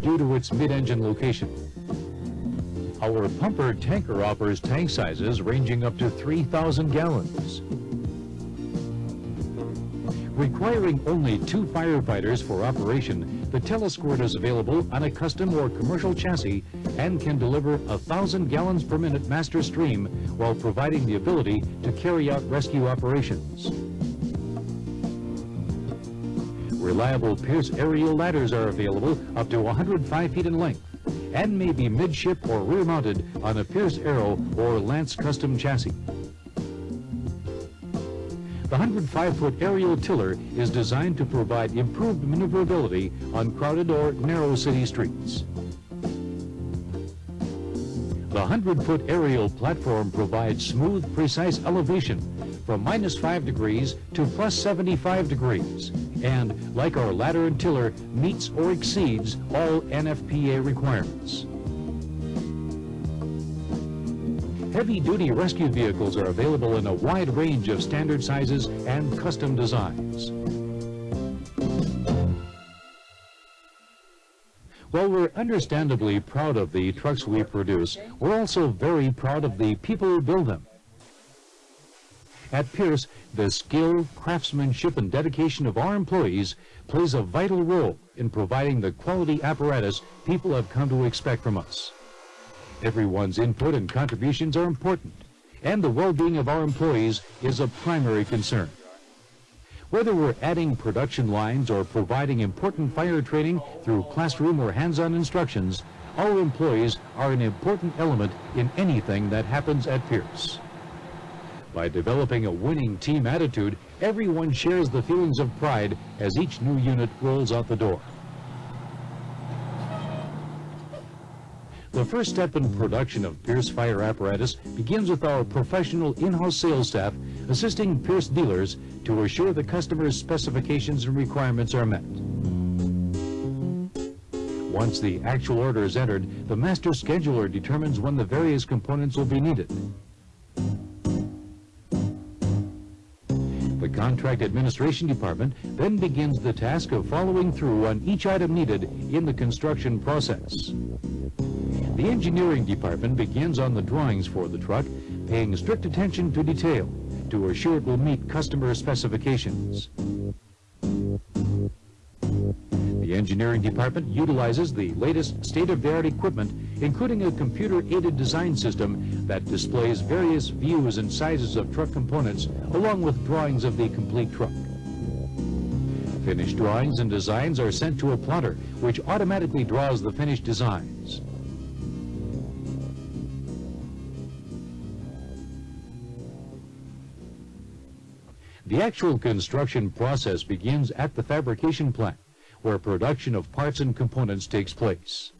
due to its mid-engine location. Our pumper tanker offers tank sizes ranging up to 3,000 gallons. Requiring only two firefighters for operation, the Telesqurt is available on a custom or commercial chassis and can deliver thousand gallons per minute master stream while providing the ability to carry out rescue operations. Reliable Pierce aerial ladders are available up to 105 feet in length and may be midship or rear mounted on a Pierce Arrow or Lance custom chassis. The 105-foot aerial tiller is designed to provide improved maneuverability on crowded or narrow city streets. The 100-foot aerial platform provides smooth, precise elevation from minus 5 degrees to plus 75 degrees and, like our ladder and tiller, meets or exceeds all NFPA requirements. Heavy-duty rescue vehicles are available in a wide range of standard sizes and custom designs. While we're understandably proud of the trucks we produce, we're also very proud of the people who build them. At Pierce, the skill, craftsmanship, and dedication of our employees plays a vital role in providing the quality apparatus people have come to expect from us. Everyone's input and contributions are important, and the well-being of our employees is a primary concern. Whether we're adding production lines or providing important fire training through classroom or hands-on instructions, our employees are an important element in anything that happens at Pierce. By developing a winning team attitude, everyone shares the feelings of pride as each new unit rolls out the door. The first step in production of Pierce fire apparatus begins with our professional in-house sales staff assisting Pierce dealers to assure the customer's specifications and requirements are met. Once the actual order is entered, the master scheduler determines when the various components will be needed. The contract administration department then begins the task of following through on each item needed in the construction process. The engineering department begins on the drawings for the truck, paying strict attention to detail to assure it will meet customer specifications. The engineering department utilizes the latest state-of-the-art equipment, including a computer-aided design system that displays various views and sizes of truck components, along with drawings of the complete truck. Finished drawings and designs are sent to a plotter, which automatically draws the finished designs. The actual construction process begins at the fabrication plant, where production of parts and components takes place.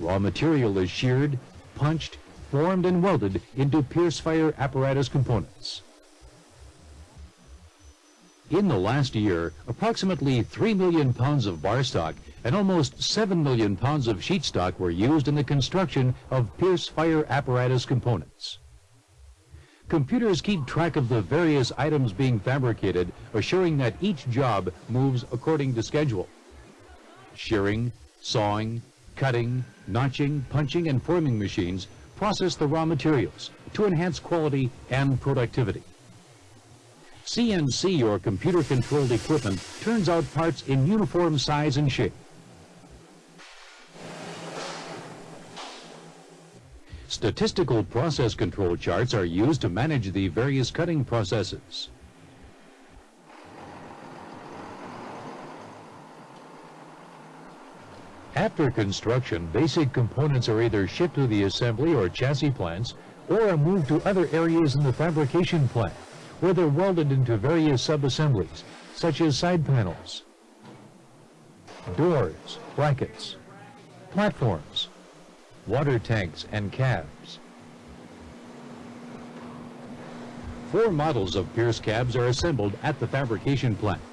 Raw material is sheared, punched, formed, and welded into Pierce Fire apparatus components. In the last year, approximately 3 million pounds of bar stock and almost 7 million pounds of sheet stock were used in the construction of Pierce Fire apparatus components. Computers keep track of the various items being fabricated, assuring that each job moves according to schedule. Shearing, sawing, cutting, notching, punching, and forming machines process the raw materials to enhance quality and productivity. CNC or computer-controlled equipment turns out parts in uniform size and shape. Statistical process control charts are used to manage the various cutting processes. After construction, basic components are either shipped to the assembly or chassis plants or are moved to other areas in the fabrication plant where they're welded into various sub-assemblies, such as side panels, doors, brackets, platforms, water tanks, and cabs. Four models of Pierce cabs are assembled at the fabrication plant.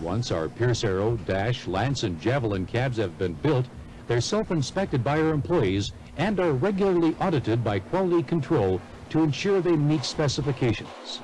Once our Pierce Arrow, Dash, Lance, and Javelin cabs have been built, they're self-inspected by our employees and are regularly audited by quality control to ensure they meet specifications.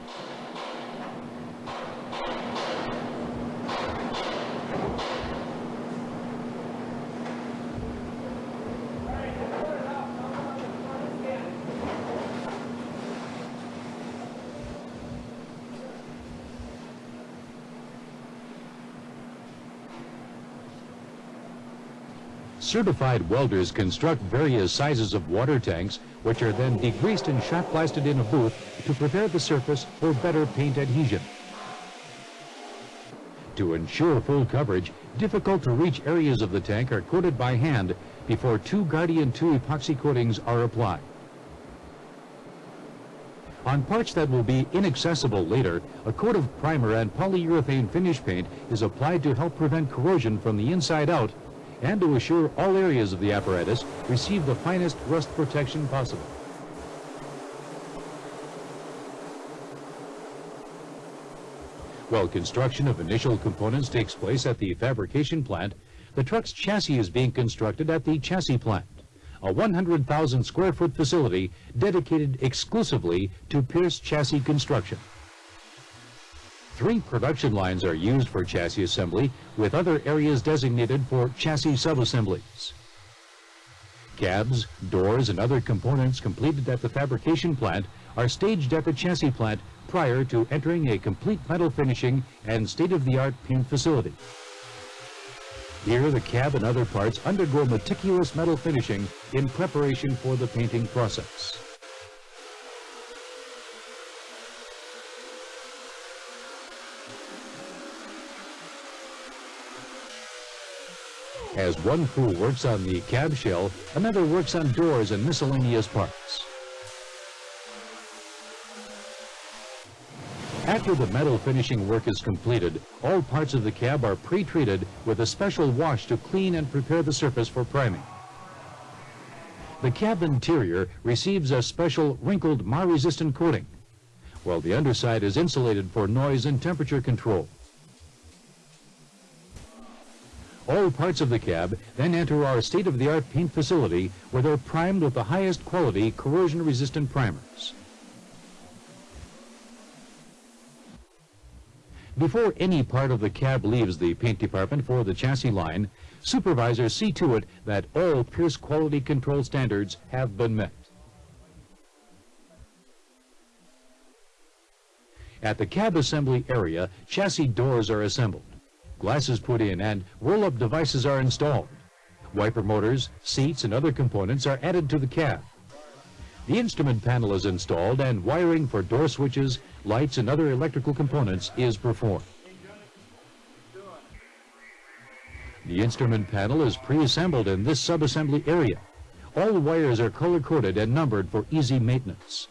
Certified welders construct various sizes of water tanks, which are then degreased and shot blasted in a booth to prepare the surface for better paint adhesion. To ensure full coverage, difficult to reach areas of the tank are coated by hand before two Guardian 2 epoxy coatings are applied. On parts that will be inaccessible later, a coat of primer and polyurethane finish paint is applied to help prevent corrosion from the inside out and to assure all areas of the apparatus receive the finest rust protection possible. While construction of initial components takes place at the fabrication plant, the truck's chassis is being constructed at the chassis plant a 100,000 square foot facility dedicated exclusively to Pierce chassis construction. Three production lines are used for chassis assembly, with other areas designated for chassis subassemblies. Cabs, doors, and other components completed at the fabrication plant are staged at the chassis plant prior to entering a complete metal finishing and state-of-the-art paint facility. Here, the cab and other parts undergo meticulous metal finishing in preparation for the painting process. As one crew works on the cab shell, another works on doors and miscellaneous parts. After the metal finishing work is completed, all parts of the cab are pre-treated with a special wash to clean and prepare the surface for priming. The cab interior receives a special wrinkled mar-resistant coating, while the underside is insulated for noise and temperature control. All parts of the cab then enter our state-of-the-art paint facility where they're primed with the highest quality corrosion-resistant primers. Before any part of the cab leaves the paint department for the chassis line, supervisors see to it that all Pierce quality control standards have been met. At the cab assembly area, chassis doors are assembled, glasses put in, and roll-up devices are installed. Wiper motors, seats, and other components are added to the cab. The instrument panel is installed and wiring for door switches, lights, and other electrical components is performed. The instrument panel is pre-assembled in this sub-assembly area. All wires are color-coded and numbered for easy maintenance.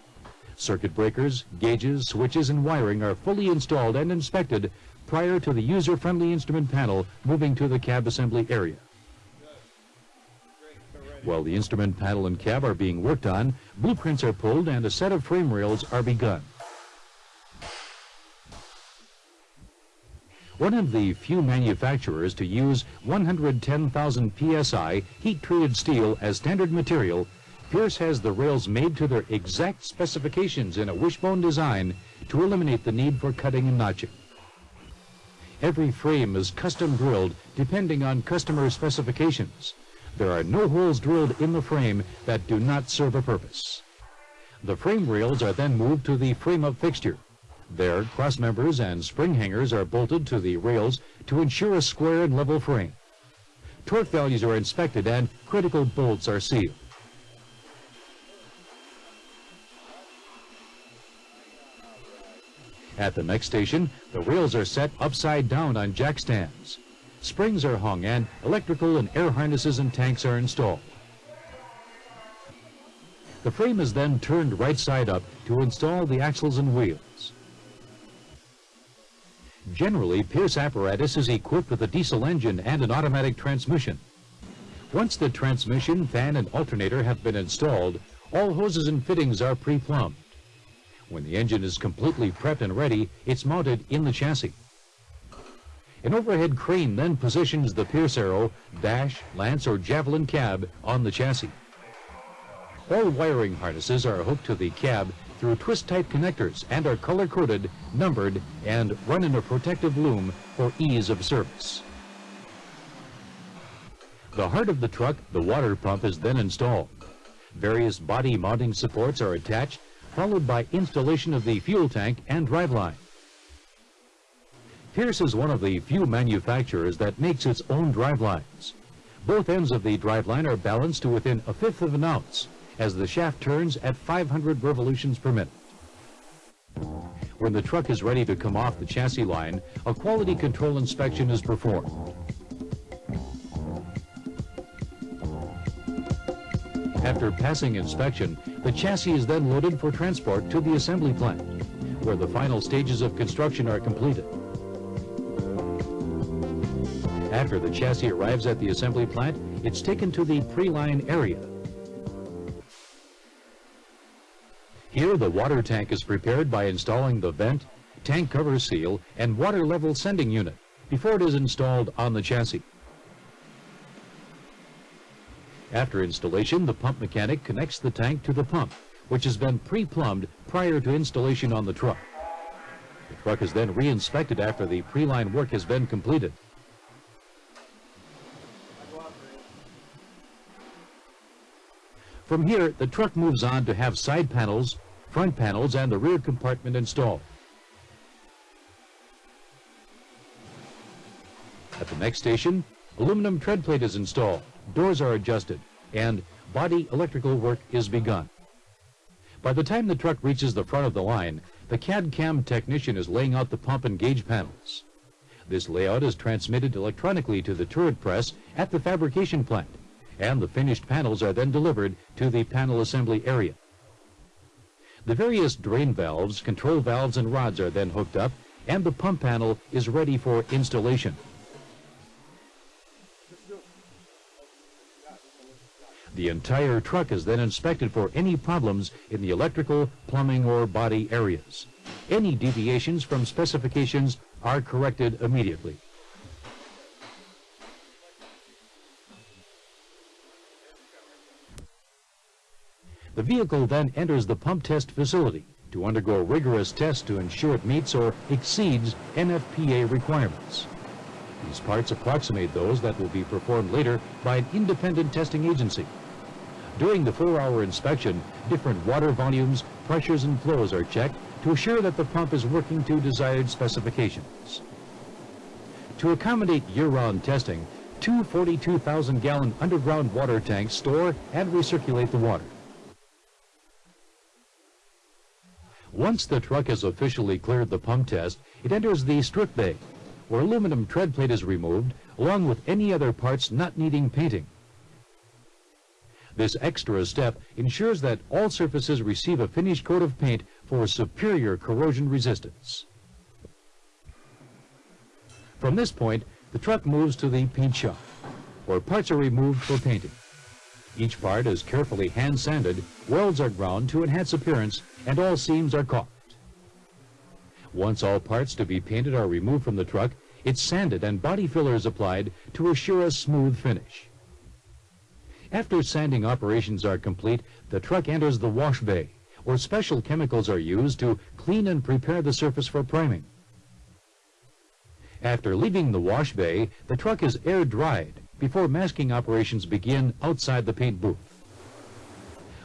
Circuit breakers, gauges, switches, and wiring are fully installed and inspected prior to the user-friendly instrument panel moving to the cab assembly area. While the instrument panel and cab are being worked on, blueprints are pulled and a set of frame rails are begun. One of the few manufacturers to use 110,000 psi heat-treated steel as standard material, Pierce has the rails made to their exact specifications in a wishbone design to eliminate the need for cutting and notching. Every frame is custom drilled depending on customer specifications. There are no holes drilled in the frame that do not serve a purpose. The frame rails are then moved to the frame-up fixture. There, cross members and spring hangers are bolted to the rails to ensure a square and level frame. Torque values are inspected and critical bolts are sealed. At the next station, the rails are set upside down on jack stands. Springs are hung and electrical and air harnesses and tanks are installed. The frame is then turned right side up to install the axles and wheels. Generally, Pierce apparatus is equipped with a diesel engine and an automatic transmission. Once the transmission, fan, and alternator have been installed, all hoses and fittings are pre-plumbed. When the engine is completely prepped and ready, it's mounted in the chassis. An overhead crane then positions the Pierce Arrow, Dash, Lance, or Javelin cab on the chassis. All wiring harnesses are hooked to the cab through twist-type connectors and are color-coded, numbered, and run in a protective loom for ease of service. The heart of the truck, the water pump, is then installed. Various body mounting supports are attached, followed by installation of the fuel tank and driveline. Pierce is one of the few manufacturers that makes its own drivelines. Both ends of the driveline are balanced to within a fifth of an ounce as the shaft turns at 500 revolutions per minute. When the truck is ready to come off the chassis line, a quality control inspection is performed. After passing inspection, the chassis is then loaded for transport to the assembly plant, where the final stages of construction are completed. After the chassis arrives at the assembly plant, it's taken to the pre-line area. Here, the water tank is prepared by installing the vent, tank cover seal, and water level sending unit before it is installed on the chassis. After installation, the pump mechanic connects the tank to the pump, which has been pre-plumbed prior to installation on the truck. The truck is then re-inspected after the pre-line work has been completed. From here, the truck moves on to have side panels, front panels, and the rear compartment installed. At the next station, aluminum tread plate is installed doors are adjusted, and body electrical work is begun. By the time the truck reaches the front of the line, the CAD-CAM technician is laying out the pump and gauge panels. This layout is transmitted electronically to the turret press at the fabrication plant, and the finished panels are then delivered to the panel assembly area. The various drain valves, control valves, and rods are then hooked up, and the pump panel is ready for installation. The entire truck is then inspected for any problems in the electrical, plumbing, or body areas. Any deviations from specifications are corrected immediately. The vehicle then enters the pump test facility to undergo rigorous tests to ensure it meets or exceeds NFPA requirements. These parts approximate those that will be performed later by an independent testing agency. During the four-hour inspection, different water volumes, pressures, and flows are checked to assure that the pump is working to desired specifications. To accommodate year-round testing, two 42,000-gallon underground water tanks store and recirculate the water. Once the truck has officially cleared the pump test, it enters the strip bay, where aluminum tread plate is removed, along with any other parts not needing painting. This extra step ensures that all surfaces receive a finished coat of paint for superior corrosion resistance. From this point, the truck moves to the paint shop, where parts are removed for painting. Each part is carefully hand sanded, welds are ground to enhance appearance, and all seams are caulked. Once all parts to be painted are removed from the truck, it's sanded and body fillers applied to assure a smooth finish. After sanding operations are complete, the truck enters the wash bay, where special chemicals are used to clean and prepare the surface for priming. After leaving the wash bay, the truck is air dried before masking operations begin outside the paint booth.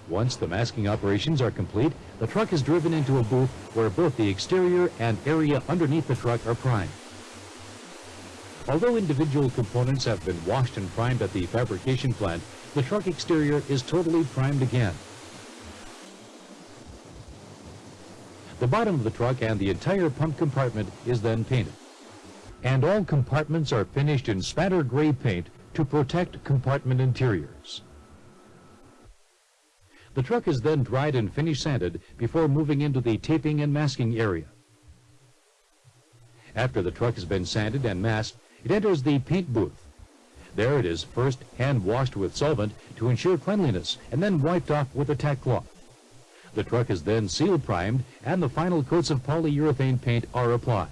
Once the masking operations are complete, the truck is driven into a booth where both the exterior and area underneath the truck are primed. Although individual components have been washed and primed at the fabrication plant, the truck exterior is totally primed again. The bottom of the truck and the entire pump compartment is then painted. And all compartments are finished in spatter gray paint to protect compartment interiors. The truck is then dried and finish sanded before moving into the taping and masking area. After the truck has been sanded and masked, it enters the paint booth. There it is first hand washed with solvent to ensure cleanliness and then wiped off with a tack cloth. The truck is then seal primed and the final coats of polyurethane paint are applied.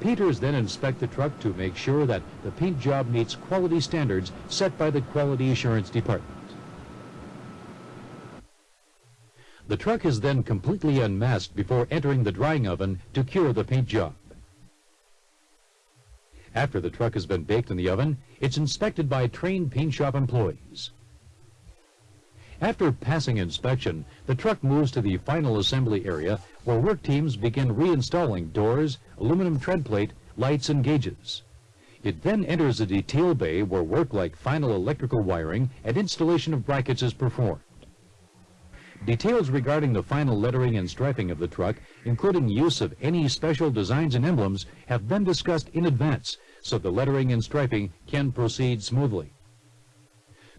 Peters then inspect the truck to make sure that the paint job meets quality standards set by the Quality Assurance Department. The truck is then completely unmasked before entering the drying oven to cure the paint job. After the truck has been baked in the oven, it's inspected by trained paint shop employees. After passing inspection, the truck moves to the final assembly area where work teams begin reinstalling doors, aluminum tread plate, lights, and gauges. It then enters a detail bay where work like final electrical wiring and installation of brackets is performed. Details regarding the final lettering and striping of the truck, including use of any special designs and emblems, have been discussed in advance so the lettering and striping can proceed smoothly.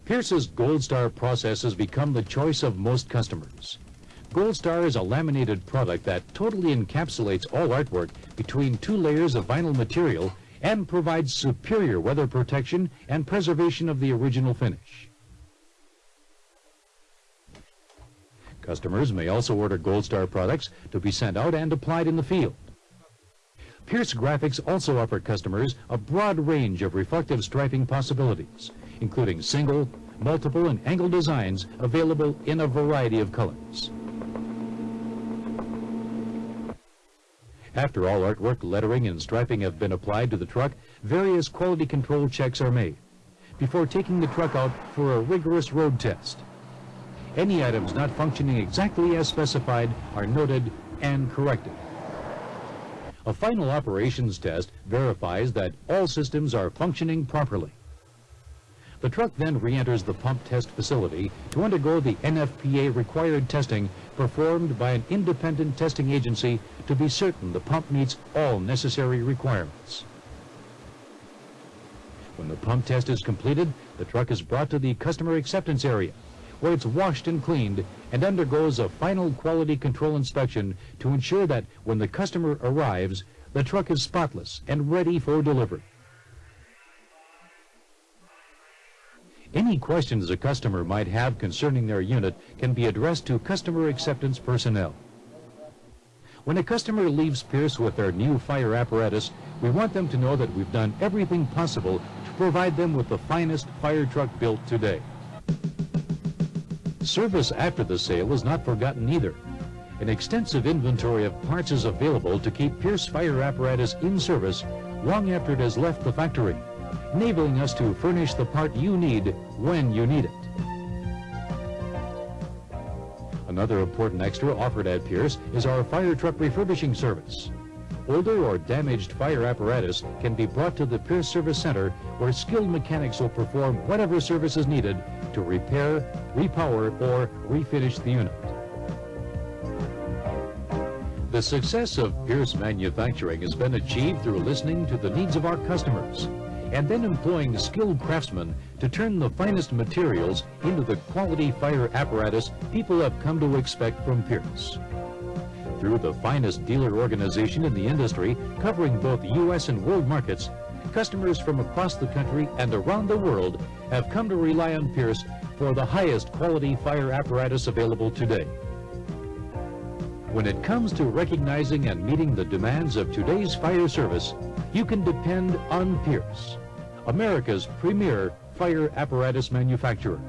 Pierce's Gold Star process has become the choice of most customers. Gold Star is a laminated product that totally encapsulates all artwork between two layers of vinyl material and provides superior weather protection and preservation of the original finish. Customers may also order Gold Star products to be sent out and applied in the field. Pierce Graphics also offer customers a broad range of reflective striping possibilities, including single, multiple, and angle designs available in a variety of colors. After all artwork, lettering, and striping have been applied to the truck, various quality control checks are made before taking the truck out for a rigorous road test. Any items not functioning exactly as specified are noted and corrected. A final operations test verifies that all systems are functioning properly. The truck then re-enters the pump test facility to undergo the NFPA required testing performed by an independent testing agency to be certain the pump meets all necessary requirements. When the pump test is completed, the truck is brought to the customer acceptance area where it's washed and cleaned and undergoes a final quality control inspection to ensure that when the customer arrives, the truck is spotless and ready for delivery. Any questions a customer might have concerning their unit can be addressed to customer acceptance personnel. When a customer leaves Pierce with their new fire apparatus, we want them to know that we've done everything possible to provide them with the finest fire truck built today. Service after the sale is not forgotten either. An extensive inventory of parts is available to keep Pierce fire apparatus in service long after it has left the factory, enabling us to furnish the part you need when you need it. Another important extra offered at Pierce is our fire truck refurbishing service. Older or damaged fire apparatus can be brought to the Pierce Service Center where skilled mechanics will perform whatever service is needed to repair, repower, or refinish the unit. The success of Pierce manufacturing has been achieved through listening to the needs of our customers and then employing skilled craftsmen to turn the finest materials into the quality fire apparatus people have come to expect from Pierce through the finest dealer organization in the industry, covering both U.S. and world markets, customers from across the country and around the world have come to rely on Pierce for the highest quality fire apparatus available today. When it comes to recognizing and meeting the demands of today's fire service, you can depend on Pierce, America's premier fire apparatus manufacturer.